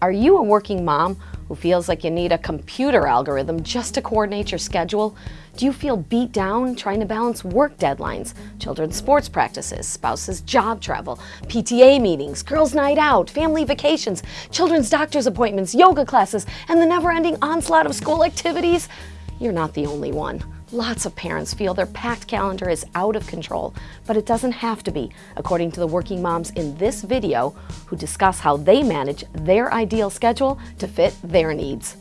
Are you a working mom who feels like you need a computer algorithm just to coordinate your schedule? Do you feel beat down trying to balance work deadlines, children's sports practices, spouses' job travel, PTA meetings, girls' night out, family vacations, children's doctor's appointments, yoga classes, and the never-ending onslaught of school activities? You're not the only one. Lots of parents feel their packed calendar is out of control, but it doesn't have to be, according to the working moms in this video who discuss how they manage their ideal schedule to fit their needs.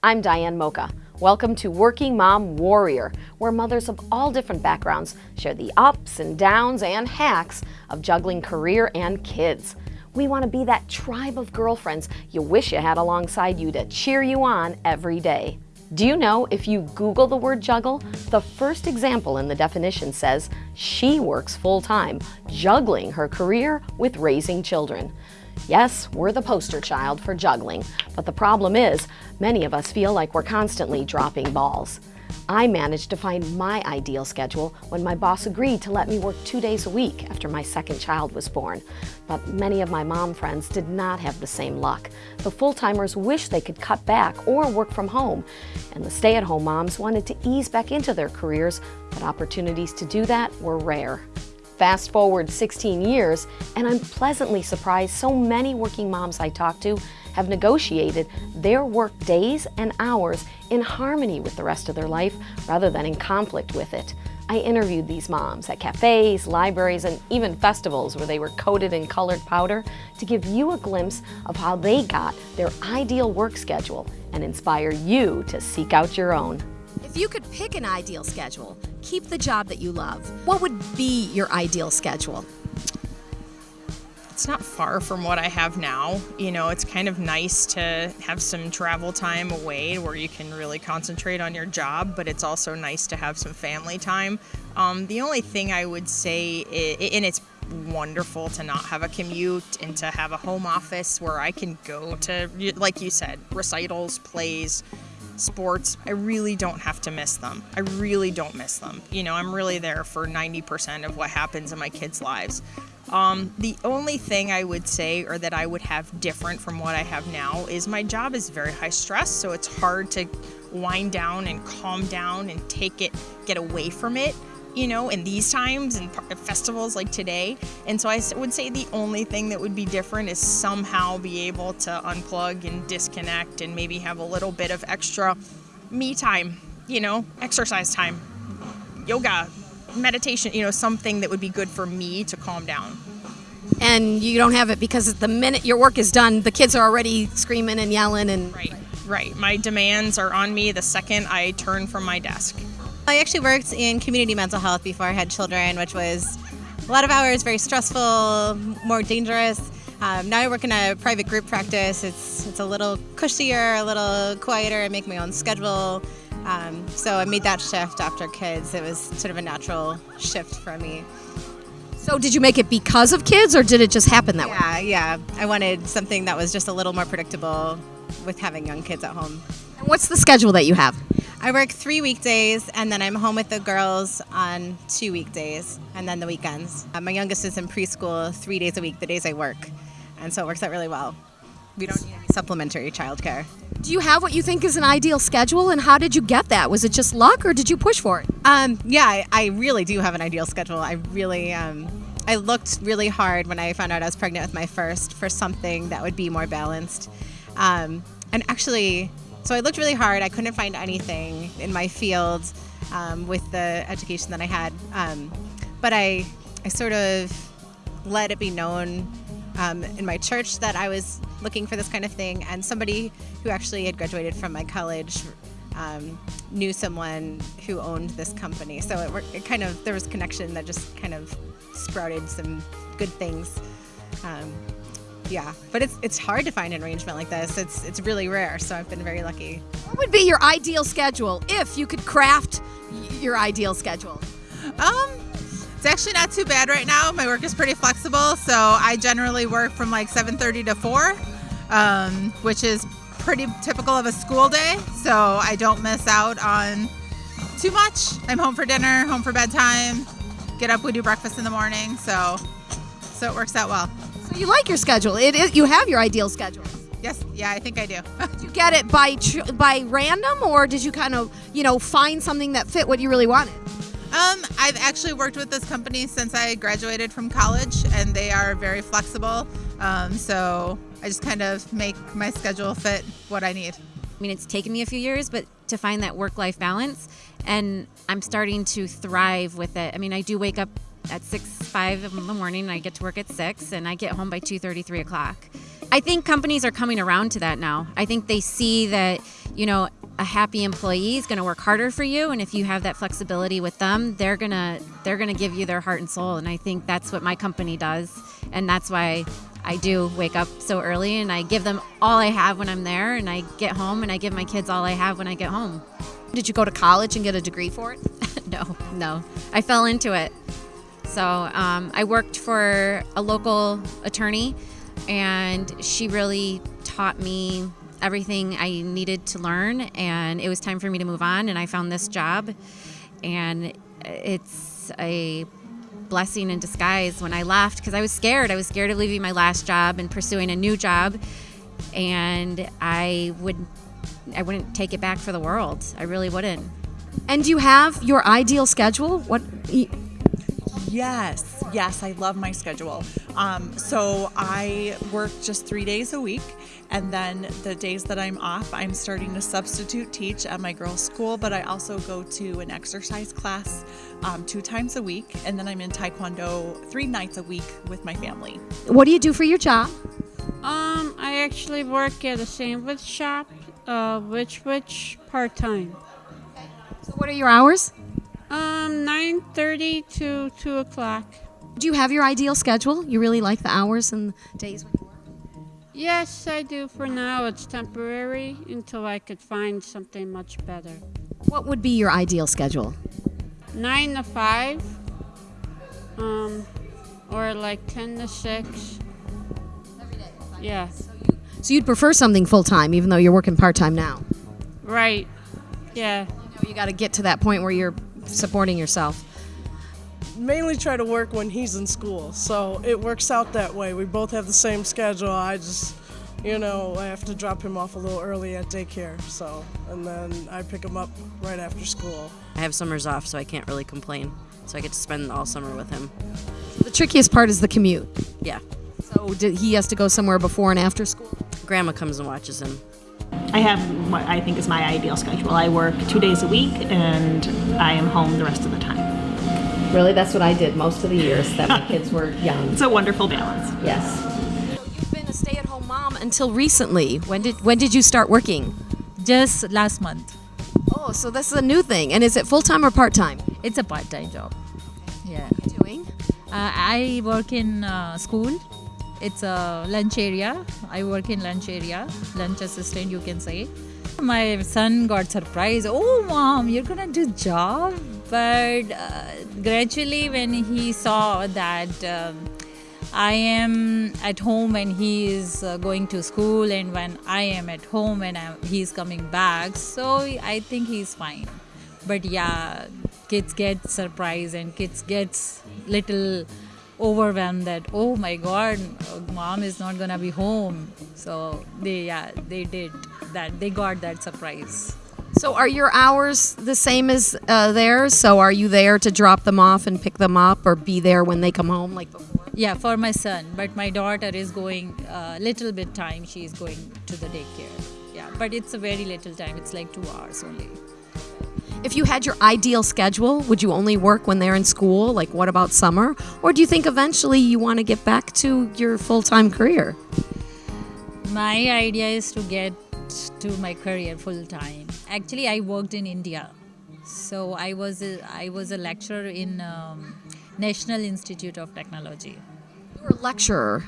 I'm Diane Mocha. Welcome to Working Mom Warrior, where mothers of all different backgrounds share the ups and downs and hacks of juggling career and kids. We want to be that tribe of girlfriends you wish you had alongside you to cheer you on every day. Do you know if you Google the word juggle, the first example in the definition says she works full-time, juggling her career with raising children. Yes, we're the poster child for juggling, but the problem is many of us feel like we're constantly dropping balls. I managed to find my ideal schedule when my boss agreed to let me work two days a week after my second child was born. But many of my mom friends did not have the same luck. The full-timers wished they could cut back or work from home, and the stay-at-home moms wanted to ease back into their careers, but opportunities to do that were rare. Fast forward 16 years, and I'm pleasantly surprised so many working moms I talk to have negotiated their work days and hours in harmony with the rest of their life rather than in conflict with it. I interviewed these moms at cafes, libraries, and even festivals where they were coated in colored powder to give you a glimpse of how they got their ideal work schedule and inspire you to seek out your own. If you could pick an ideal schedule, keep the job that you love, what would be your ideal schedule? It's not far from what I have now. You know, it's kind of nice to have some travel time away where you can really concentrate on your job, but it's also nice to have some family time. Um, the only thing I would say, is, and it's wonderful to not have a commute and to have a home office where I can go to, like you said, recitals, plays, sports, I really don't have to miss them. I really don't miss them. You know, I'm really there for 90% of what happens in my kids' lives. Um, the only thing I would say or that I would have different from what I have now is my job is very high stress, so it's hard to wind down and calm down and take it, get away from it, you know, in these times and festivals like today. And so I would say the only thing that would be different is somehow be able to unplug and disconnect and maybe have a little bit of extra me time, you know, exercise time, yoga, meditation, you know, something that would be good for me to calm down. And you don't have it because the minute your work is done, the kids are already screaming and yelling and Right. Right. My demands are on me the second I turn from my desk. I actually worked in community mental health before I had children, which was a lot of hours, very stressful, more dangerous. Um, now I work in a private group practice. It's it's a little cushier, a little quieter. I make my own schedule. Um, so I made that shift after kids. It was sort of a natural shift for me. So did you make it because of kids or did it just happen that yeah, way? Yeah, yeah. I wanted something that was just a little more predictable with having young kids at home. And what's the schedule that you have? I work three weekdays and then I'm home with the girls on two weekdays and then the weekends. Uh, my youngest is in preschool three days a week, the days I work. And so it works out really well. We don't need supplementary childcare. Do you have what you think is an ideal schedule, and how did you get that? Was it just luck, or did you push for it? Um, yeah, I, I, really do have an ideal schedule. I really, um, I looked really hard when I found out I was pregnant with my first for something that would be more balanced. Um, and actually, so I looked really hard. I couldn't find anything in my field um, with the education that I had, um, but I, I sort of let it be known um, in my church that I was looking for this kind of thing, and somebody who actually had graduated from my college um, knew someone who owned this company. So it, it, kind of there was connection that just kind of sprouted some good things. Um, yeah, but it's it's hard to find an arrangement like this. It's it's really rare. So I've been very lucky. What would be your ideal schedule if you could craft your ideal schedule? Um, it's actually not too bad right now. My work is pretty flexible, so I generally work from like 7:30 to 4, um, which is pretty typical of a school day. So I don't miss out on too much. I'm home for dinner, home for bedtime. Get up, we do breakfast in the morning. So so it works out well. So you like your schedule. It is, you have your ideal schedule. Yes, yeah, I think I do. Did you get it by tr- by random, or did you kind of you know find something that fit what you really wanted? Um, I've actually worked with this company since I graduated from college, and they are very flexible. Um, so I just kind of make my schedule fit what I need. I mean, it's taken me a few years, but to find that work life balance, and I'm starting to thrive with it. I mean, I do wake up at 6, 5 in the morning, and I get to work at 6, and I get home by 2.30, 3 o'clock. I think companies are coming around to that now. I think they see that, you know, a happy employee is going to work harder for you and if you have that flexibility with them they're going to they're going to give you their heart and soul and i think that's what my company does and that's why i do wake up so early and i give them all i have when i'm there and i get home and i give my kids all i have when i get home. Did you go to college and get a degree for it? no no. I fell into it. So um, i worked for a local attorney and she really taught me everything I needed to learn, and it was time for me to move on. And I found this job, and it's a blessing in disguise when I left because I was scared. I was scared of leaving my last job and pursuing a new job, and I would I wouldn't take it back for the world. I really wouldn't. And do you have your ideal schedule? What? Yes, yes, I love my schedule. Um, so I work just three days a week, and then the days that I'm off, I'm starting to substitute teach at my girls' school, but I also go to an exercise class um, two times a week, and then I'm in Taekwondo three nights a week with my family. What do you do for your job? Um, I actually work at a sandwich shop, uh, which which part time. So what are your hours? Um, nine thirty to two o'clock. Do you have your ideal schedule? You really like the hours and days when you work? Yes, I do. For now, it's temporary until I could find something much better. What would be your ideal schedule? Nine to five. Um, or like ten to six. Yeah. So you'd prefer something full time, even though you're working part time now. Right. Yeah. You got to get to that point where you're supporting yourself. mainly try to work when he's in school. So it works out that way. We both have the same schedule. I just, you know, I have to drop him off a little early at daycare. So, and then I pick him up right after school. I have summers off, so I can't really complain. So I get to spend all summer with him. The trickiest part is the commute. Yeah. So did, he has to go somewhere before and after school. Grandma comes and watches him. I have what I think is my ideal schedule. I work two days a week and I am home the rest of the time. Really, that's what I did most of the years that my kids were young. It's a wonderful balance. Yes. You've been a stay-at-home mom until recently. When did when did you start working? Just last month. Oh, so this is a new thing. And is it full time or part time? It's a part-time job. Yeah. What are you doing? Uh, I work in uh, school. It's a lunch area. I work in lunch area, lunch assistant, you can say. My son got surprised. Oh, mom, you're gonna do job. But uh, gradually, when he saw that um, I am at home and he is uh, going to school, and when I am at home and I, he's coming back, so I think he's fine. But yeah, kids get surprised and kids gets little overwhelmed that oh my god mom is not gonna be home. So they yeah they did that. They got that surprise. So are your hours the same as uh, theirs? So are you there to drop them off and pick them up, or be there when they come home like before? yeah for my son but my daughter is going a little bit time she is going to the daycare. Yeah but it's a very little time it's like two hours only If you had your ideal schedule, would you only work when they're in school? Like, what about summer? Or do you think eventually you want to get back to your full time career? my idea is to get to my career full time actually i worked in india so i was a, i was a lecturer in um, national institute of technology You're a lecturer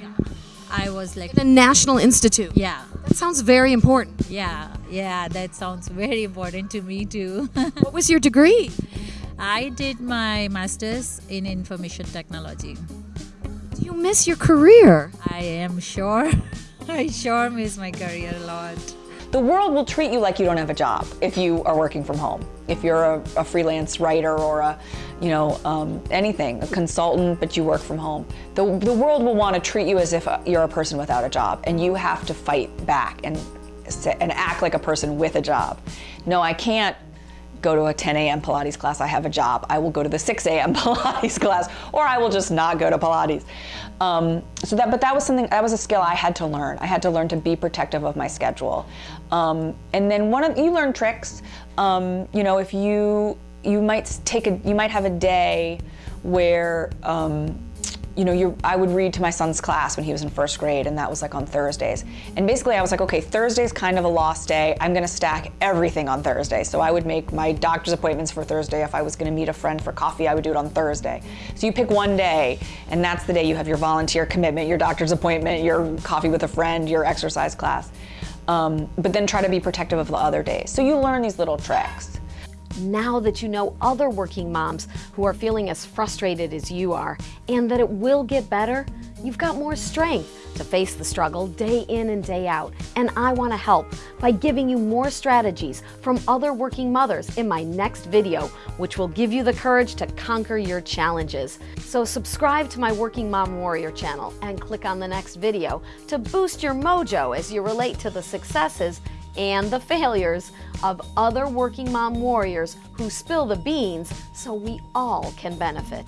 i was like a national institute. yeah That sounds very important. yeah yeah that sounds very important to me too What was your degree? i did my masters in information technology Do you miss your career? i am sure i sure miss my career a lot The world will treat you like you don't have a job if you are working from home. if you're a, a freelance writer or a, you know, um, anything, a consultant, but you work from home, the, the world will want to treat you as if you're a person without a job, and you have to fight back and, and act like a person with a job. No, I can't go to a 10 a.m. Pilates class, I have a job. I will go to the 6 a.m. Pilates class, or I will just not go to Pilates. Um, so that, but that was something, that was a skill I had to learn. I had to learn to be protective of my schedule. Um, and then one of, you learn tricks. Um, you know, if you, you might take a, you might have a day where, um, you know, you I would read to my son's class when he was in first grade, and that was like on Thursdays. And basically, I was like, okay, Thursday's kind of a lost day. I'm going to stack everything on Thursday. So I would make my doctor's appointments for Thursday. If I was going to meet a friend for coffee, I would do it on Thursday. So you pick one day, and that's the day you have your volunteer commitment, your doctor's appointment, your coffee with a friend, your exercise class. Um, but then try to be protective of the other days. So you learn these little tricks now that you know other working moms who are feeling as frustrated as you are and that it will get better, you've got more strength to face the struggle day in and day out. And I want to help by giving you more strategies from other working mothers in my next video, which will give you the courage to conquer your challenges. So subscribe to my Working Mom Warrior channel and click on the next video to boost your mojo as you relate to the successes and the failures of other working mom warriors who spill the beans so we all can benefit.